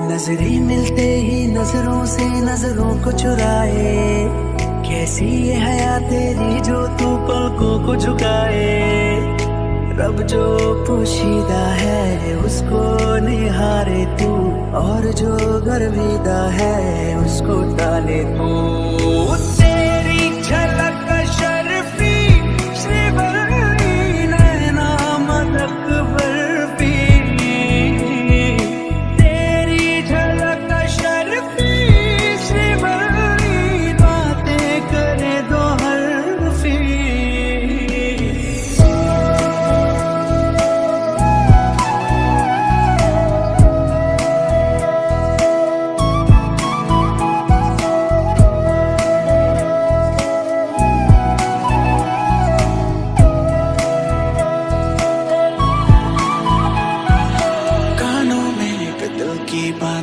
नज़रें मिलते ही नज़रों से नज़रों को चुराए। कैसी ये हया तेरी जो तू पलकों को झुकाए? रब जो पोशीदा है, उसको निहारे तू। और जो गर्विदा है, उसको डाले तू।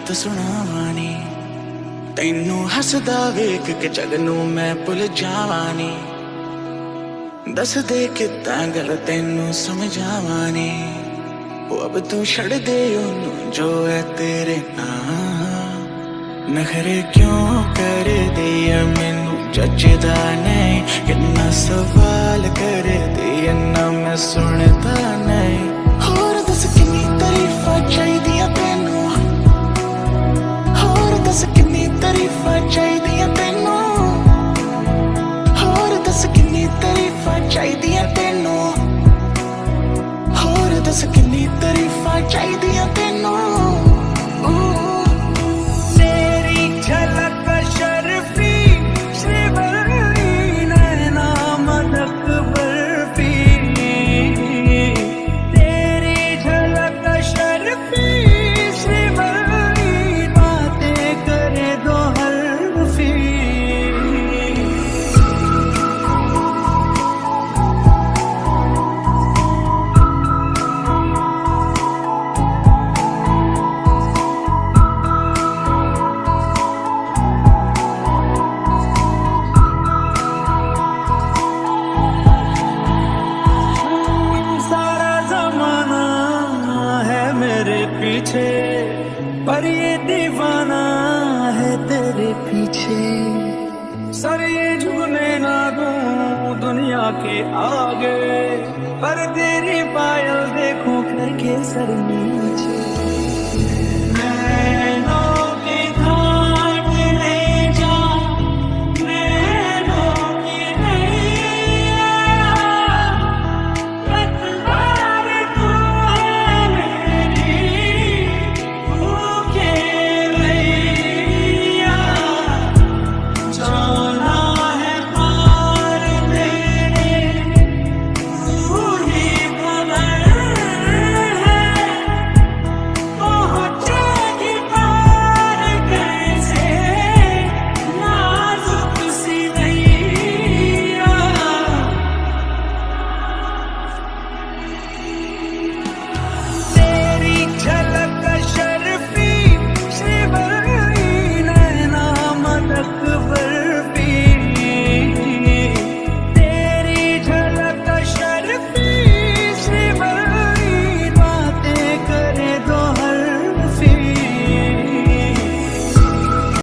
ਬਾਤ ਸੁਣਾਵਾਨੀ। ਤੈਨੂੰ ਹੱਸਦਾ ਵੇਖ ਕੇ ਜਗ ਨੂੰ ਮੈਂ ਭੁੱਲ ਜਾਵਾਨੀ। ਦੱਸ ਦੇ ਕਿਦਾਂ ਗੱਲ ਤੈਨੂੰ ਸਮਝਾਵਾਨੀ। ਉਹ ਅਬ ਤੂੰ ਛੱਡ ਦੇ ਉਹਨੂੰ ਜੋ ਹੈ ਤੇਰੇ ਨਾਲ ਨਖਰੇ ਕਿਉਂ ਕਰਦੀ ਐ ਮੈਨੂੰ ਜੱਜਦਾ ਨਹੀਂ। ਕਿੰਨਾ ਸਵਾਲ ਕਰਦੀ ਐ ਨਾ ਮੈਂ ਸੁਣਦਾ ਨਹੀਂ। पीछे, पर ये दीवाना है तेरे पीछे। सर ये झुकने ना दूँ दुनिया के आगे, पर तेरी पायल देखो करके सर नीचे